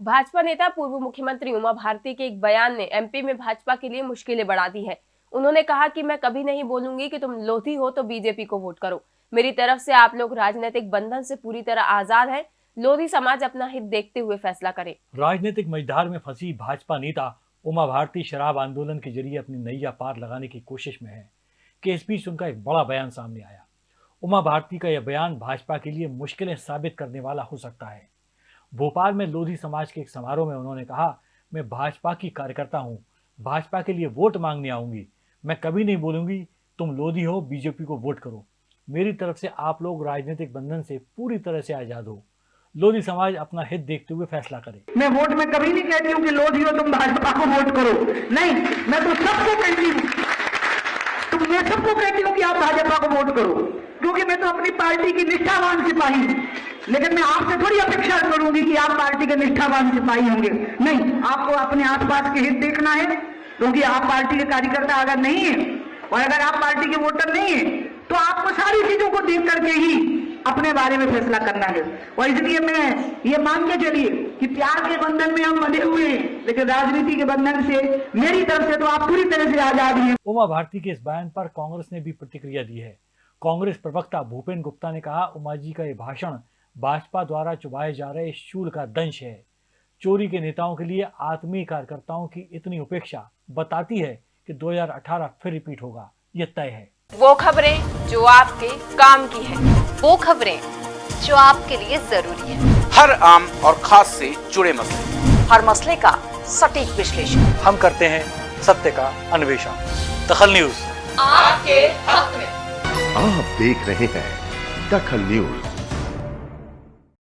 भाजपा नेता पूर्व मुख्यमंत्री उमा भारती के एक बयान ने एमपी में भाजपा के लिए मुश्किलें बढ़ा दी है। उन्होंने कहा कि मैं कभी नहीं बोलूँगी कि तुम लोधी हो तो बीजेपी को वोट करो। मेरी तरफ़ से आप लोग राजनीतिक बंधन से पूरी तरह आज़ाद हैं। लोधी समाज अपना हित देखते हुए फैसला करे। राजनीतिक मझधार में फंसी भाजपा नेता उमा भारती शराब आंदोलन के ज़रिए अपनी नैया पार लगाने की कोशिश में है। कि इस बीच उनका एक बड़ा बयान सामने आया। उमा भारती का यह बयान भाजपा के लिए मुश्किलें साबित करने वाला हो सकता है। भोपाल में लोधी समाज के एक समारोह में उन्होंने कहा, मैं भाजपा की कार्यकर्ता हूँ। भाजपा के लिए वोट मांगने आऊँगी। मैं कभी नहीं बोलूँगी, तुम लोधी हो, बीजेपी को वोट करो। मेरी तरफ़ से आप लोग राजनीतिक बंधन से पूरी तरह से आज़ाद हो। लोधी समाज अपना हित देखते हुए फैसला करे। मैं वोट में कभी नहीं कहती हूँ कि लोधी हो, तुम भाजपा को वोट करो। नहीं, मैं तो सबको कहती हूँ। तुम, मैं सबको कहती हूँ कि आप भाजपा को वोट करो, क्योंकि मैं तो अपनी पार्टी की निष्ठावान सिपाही हूँ। लेकिन मैं आपसे थोड़ी अपेक्षा करूँगी कि आप पार्टी के निष्ठावान सिपाही होंगे। नहीं, आपको अपने आसपास के हित देखना है, क्योंकि आप पार्टी के कार्यकर्ता अगर नहीं है, और अगर आप पार्टी के वोटर नहीं है तो आपको सारी चीज़ों को देख करके ही अपने बारे में फैसला करना है। और इसलिए मैं ये मान के चलिए कि प्यार के बंधन में हम बंधे हुए हैं, लेकिन राजनीति के बंधन से, मेरी तरफ़ से तो आप पूरी तरह से आज़ाद हैं। उमा भारती के इस बयान पर कांग्रेस ने भी प्रतिक्रिया दी है। कांग्रेस प्रवक्ता भूपेन गुप्ता ने कहा, उमा जी का ये भाषण भाजपा द्वारा चुभाए जा रहे शूल का दंश है। चोरी के नेताओं के लिए आत्मीय कार्यकर्ताओं की इतनी उपेक्षा बताती है कि 2018 फिर रिपीट होगा। ये तय है। वो खबरें जो आपके काम की है। वो खबरें जो आपके लिए ज़रूरी है। हर आम और खास से जुड़े मसले। हर मसले का सटीक विश्लेषण। हम करते हैं सत्य का अन्वेषण। दखल न्यूज़। आपके हक में। आप देख रहे हैं दखल न्यूज़।